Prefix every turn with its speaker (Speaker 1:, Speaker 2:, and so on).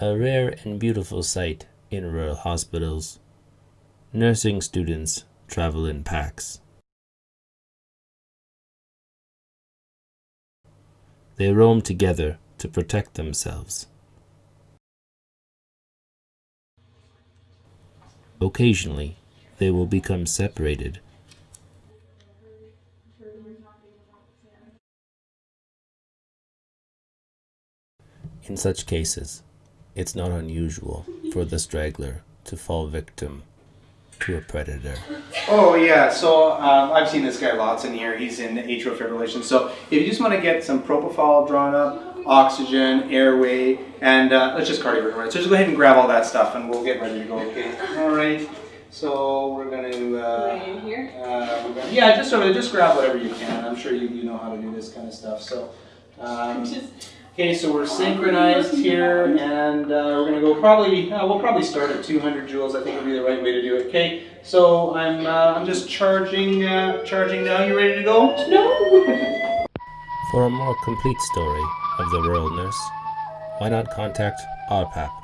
Speaker 1: A rare and beautiful sight in rural hospitals. Nursing students travel in packs. They roam together to protect themselves. Occasionally, they will become separated. In such cases, it's not unusual for the straggler to fall victim to a predator.
Speaker 2: Oh yeah, so um, I've seen this guy lots in here. He's in atrial fibrillation. So if you just want to get some propofol drawn up, oxygen, airway, and uh, let's just cardioverter. So just go ahead and grab all that stuff, and we'll get ready to go. Okay. All right. So we're going to. Uh,
Speaker 3: in here?
Speaker 2: uh, we're gonna, yeah, just sort of just grab whatever you can. I'm sure you, you know how to do this kind of stuff. So. Um,
Speaker 3: Just
Speaker 2: Okay, so we're synchronized here, and uh, we're gonna go probably, uh, we'll probably start at 200 joules, I think would be the right way to do it, okay? So I'm, uh, I'm just charging, uh, charging now, you ready to go?
Speaker 3: no.
Speaker 1: For a more complete story of the rural nurse, why not contact RPAP